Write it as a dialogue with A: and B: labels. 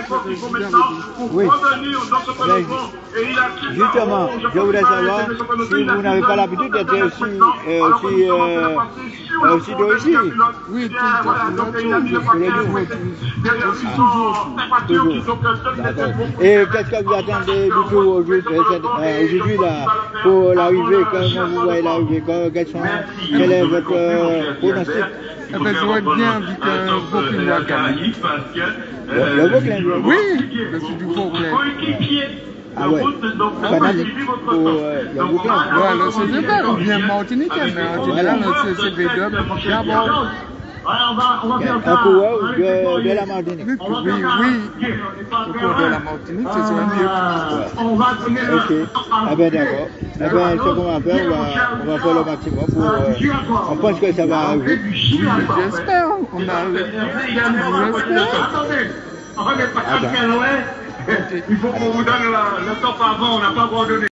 A: faut maintenant
B: Oui.
A: revenir dans ce peloton. Et il a
B: Justement, je voudrais savoir si vous n'avez pas l'habitude d'être aussi, euh, aussi, euh, euh, aussi d'origine.
C: Oui, tout
A: Bien, a mis le.
B: Et qu'est-ce que vous attendez du tout aujourd'hui, euh, là, pour l'arrivée, comment vous voyez l'arrivée, quel est votre pronostic?
C: Eh ben, j'aurais bien vu que Vauclin va gagner.
B: Le, lui.
C: Oui, je suis du Vauclin.
B: Ah ouais, Vauclin.
C: Voilà, c'est de vrai, on vient Martinique, mais en général, c'est c'est V2, d'abord.
B: Un coureur de, de la Martinique.
C: Oui, oui, de la Martinique, ce serait mieux.
B: Ok, ah ben d'accord. Eh ben, ce qu'on va faire, on va, on va faire le maximum pour... euh, on pense que ça va arriver.
C: Oui, j'espère. On a j'espère.
A: Il faut qu'on vous donne le top avant, on n'a pas abandonné.